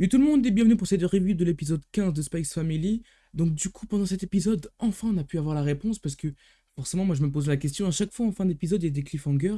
Et tout le monde est bienvenu pour cette review de l'épisode 15 de Spice Family. Donc du coup, pendant cet épisode, enfin on a pu avoir la réponse parce que forcément, moi je me pose la question, à chaque fois en fin d'épisode, il y a des cliffhangers.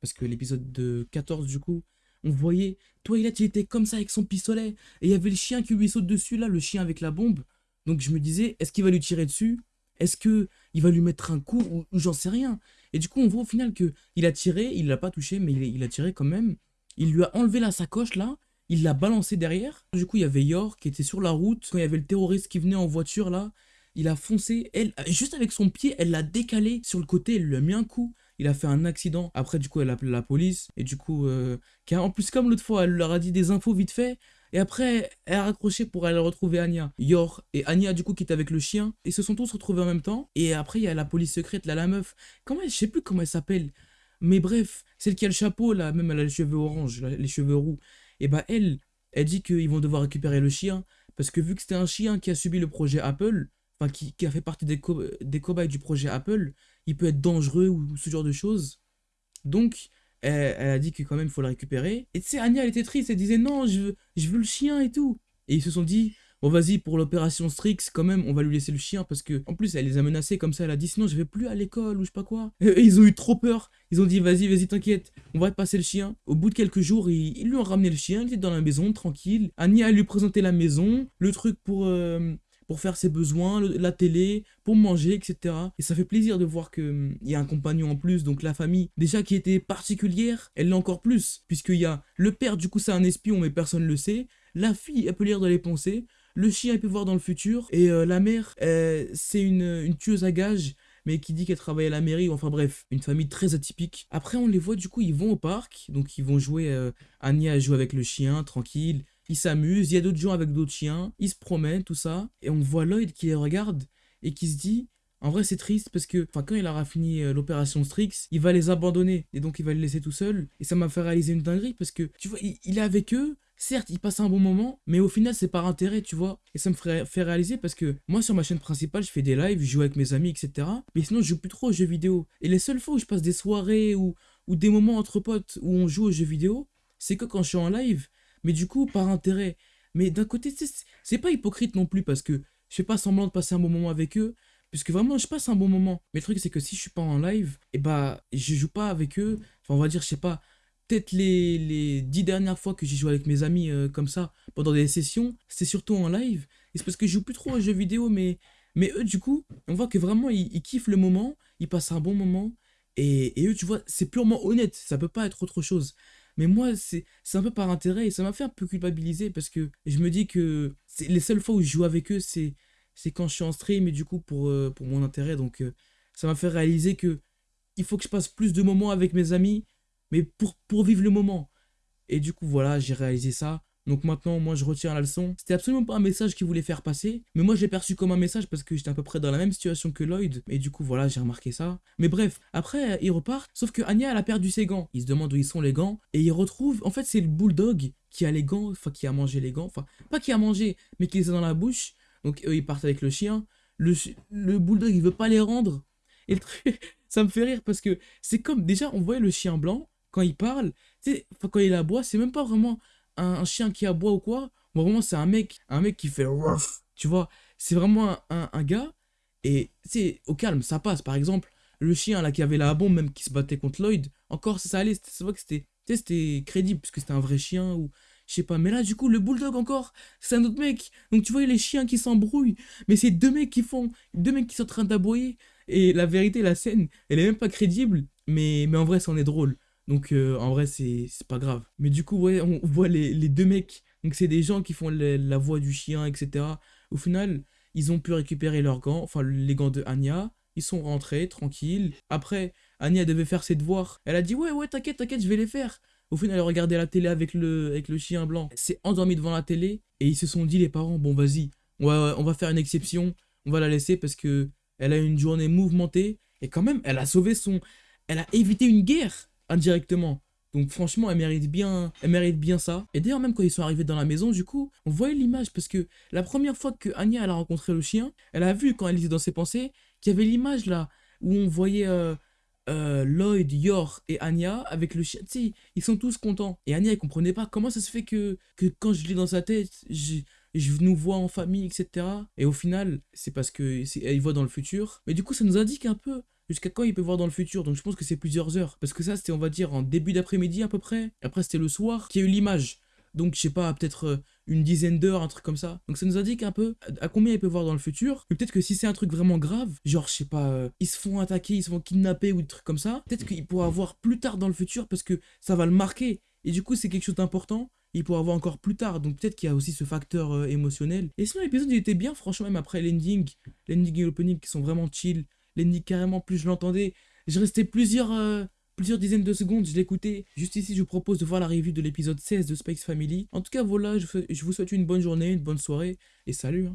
Parce que l'épisode de 14 du coup, on voyait, Twilight il était comme ça avec son pistolet, et il y avait le chien qui lui saute dessus là, le chien avec la bombe. Donc je me disais, est-ce qu'il va lui tirer dessus? Est-ce que il va lui mettre un coup ou, j'en sais rien? Et du coup, on voit au final que il a tiré, il l'a pas touché, mais il a tiré quand même. Il lui a enlevé la sacoche là, il l'a balancé derrière. Du coup, il y avait Yor qui était sur la route. Quand il y avait le terroriste qui venait en voiture là, il a foncé. Elle, juste avec son pied, elle l'a décalé sur le côté, elle lui a mis un coup. Il a fait un accident. Après, du coup, elle a appelé la police. Et du coup, euh, en plus, comme l'autre fois, elle leur a dit des infos vite fait. Et après, elle a raccroché pour aller retrouver Anya. Yor et Anya, du coup, qui était avec le chien. Ils se sont tous retrouvés en même temps. Et après, il y a la police secrète, là, la meuf. Comment elle, je sais plus comment elle s'appelle. Mais bref, celle qui a le chapeau, là, même elle a les cheveux orange, les cheveux roux et bah elle, elle dit qu'ils vont devoir récupérer le chien, parce que vu que c'était un chien qui a subi le projet Apple, enfin qui, a fait partie des, des cobayes du projet Apple, il peut être dangereux ou, ce genre de choses. Donc, elle, a dit que quand même il faut le récupérer. Et tu sais, Anya, elle était triste, elle disait non, je veux, je veux le chien et tout. Et ils se sont dit, Bon, vas-y, pour l'opération Strix, quand même, on va lui laisser le chien parce que, en plus, elle les a menacés comme ça. Elle a dit, sinon, je vais plus à l'école ou je sais pas quoi. Et ils ont eu trop peur. Ils ont dit, vas-y, vas-y, t'inquiète, on va te passer le chien. Au bout de quelques jours, ils, lui ont ramené le chien. Il était dans la maison, tranquille. Ania lui présenté la maison, le truc pour. Euh, pour faire ses besoins, la télé, pour manger, etc. Et ça fait plaisir de voir qu'il hum, y a un compagnon en plus, donc la famille, déjà qui était particulière, elle l'est encore plus, puisqu'il y a le père, du coup c'est un espion, mais personne ne le sait, la fille, elle peut lire dans les pensées, le chien, il peut voir dans le futur. Et euh, la mère, euh, c'est une, une tueuse à gages mais qui dit qu'elle travaille à la mairie, enfin bref, une famille très atypique. Après, on les voit, du coup, ils vont au parc, donc ils vont jouer, euh, Anya joue avec le chien, tranquille, ils s'amusent, il y a d'autres gens avec d'autres chiens, ils se promènent, tout ça, et on voit Lloyd qui les regarde, et qui se dit, en vrai, c'est triste parce que quand il aura fini l'opération Strix, il va les abandonner et donc il va les laisser tout seul. Et ça m'a fait réaliser une dinguerie parce que tu vois, il est avec eux, certes, il passe un bon moment, mais au final, c'est par intérêt, tu vois. Et ça me fait réaliser parce que moi, sur ma chaîne principale, je fais des lives, je joue avec mes amis, etc. Mais sinon, je joue plus trop aux jeux vidéo. Et les seules fois où je passe des soirées ou, ou des moments entre potes où on joue aux jeux vidéo, c'est que quand je suis en live. Mais du coup, par intérêt. Mais d'un côté, c'est pas hypocrite non plus parce que je fais pas semblant de passer un bon moment avec eux. Puisque vraiment, je passe un bon moment. Mais le truc, c'est que si je suis pas en live, et eh bah, je joue pas avec eux. Enfin, on va dire, je sais pas, peut-être les, les dix dernières fois que j'ai joué avec mes amis euh, comme ça, pendant des sessions, c'est surtout en live. Et c'est parce que je joue plus trop aux jeux vidéo, mais, mais eux, du coup, on voit que vraiment, ils, kiffent le moment, ils passent un bon moment. Et, et eux, tu vois, c'est purement honnête, ça peut pas être autre chose. Mais moi, c'est un peu par intérêt et ça m'a fait un peu culpabiliser parce que je me dis que les seules fois où je joue avec eux, c'est quand je suis en stream et du coup pour, euh, pour mon intérêt. Donc euh, ça m'a fait réaliser que il faut que je passe plus de moments avec mes amis mais pour, pour vivre le moment. Et du coup, voilà, j'ai réalisé ça. Donc maintenant, moi, je retiens la leçon. C'était absolument pas un message qu'il voulait faire passer, mais moi, je l'ai perçu comme un message parce que j'étais à peu près dans la même situation que Lloyd. Et du coup, voilà, j'ai remarqué ça. Mais bref, après, il repart. Sauf que Anya, elle a perdu ses gants. Il se demande où ils sont les gants. Et il retrouve, en fait, c'est le bulldog qui a les gants, enfin, qui a mangé les gants. Enfin, pas qui a mangé, mais qui les a dans la bouche. Donc, eux, ils partent avec le chien. Le, le bulldog, il veut pas les rendre. Et le truc, ça me fait rire parce que c'est comme, déjà, on voyait le chien blanc quand il parle, tu quand il aboie, c'est même pas vraiment un, chien qui aboie ou quoi. Bon, vraiment, c'est un mec, un mec qui fait tu vois. C'est vraiment un, gars. Et c'est au calme, ça passe. Par exemple, le chien là qui avait la bombe, même qui se battait contre Lloyd, encore ça, allait. C'est vrai que c'était c'était crédible, parce que c'était un vrai chien ou je sais pas. Mais là, du coup, le bulldog encore, c'est un autre mec. Donc tu vois, les chiens qui s'embrouillent. Mais c'est deux mecs qui font, deux mecs qui sont en train d'aboyer. Et la vérité, la scène, elle est même pas crédible. Mais, mais en vrai, c'en est drôle. Donc euh, en vrai, c'est pas grave. Mais du coup, ouais, on voit les, deux mecs. Donc c'est des gens qui font la voix du chien, etc. Au final, ils ont pu récupérer leurs gants, enfin les gants de Anya. Ils sont rentrés, tranquilles. Après, Anya devait faire ses devoirs. Elle a dit ouais, ouais, t'inquiète, t'inquiète, je vais les faire. Au final, elle regardait la télé avec le, avec le chien blanc. Elle s'est endormie devant la télé. Et ils se sont dit, les parents, bon vas-y, on va, on va faire une exception. On va la laisser parce que elle a une journée mouvementée. Et quand même, elle a sauvé son... Elle a évité une guerre indirectement. Donc franchement, elle mérite bien, elle mérite bien ça. Et d'ailleurs, même quand ils sont arrivés dans la maison, du coup, on voyait l'image parce que la première fois que Anya elle a rencontré le chien, elle a vu quand elle était dans ses pensées qu'il y avait l'image là où on voyait euh, euh, Lloyd, Yor et Anya avec le chien. Tu sais, ils sont tous contents. Et Anya, elle comprenait pas comment ça se fait que, que quand je lis dans sa tête, je, nous vois en famille, etc. Et au final, c'est parce que il voit dans le futur. Mais du coup, ça nous indique un peu jusqu'à quand il peut voir dans le futur? Donc je pense que c'est plusieurs heures. Parce que ça, c'était, on va dire, en début d'après-midi à peu près. Après, c'était le soir qui a eu l'image. Donc, je sais pas, peut-être euh, une dizaine d'heures, un truc comme ça. Donc, ça nous indique un peu à combien il peut voir dans le futur. Mais peut-être que si c'est un truc vraiment grave, genre, je sais pas, euh, ils se font attaquer, ils se font kidnapper ou des trucs comme ça, peut-être qu'il pourra voir plus tard dans le futur parce que ça va le marquer. Et du coup, c'est quelque chose d'important. Il pourra voir encore plus tard. Donc, peut-être qu'il y a aussi ce facteur euh, émotionnel. Et sinon, l'épisode, il était bien, franchement, même après l'ending, l'ending et l'opening qui sont vraiment chill. L'ending, carrément, plus je l'entendais, je restais plusieurs plusieurs dizaines de secondes, je l'écoutais. Juste ici, je vous propose de voir la revue de l'épisode 16 de Spikes Family. En tout cas, voilà, je, vous souhaite une bonne journée, une bonne soirée, et salut hein.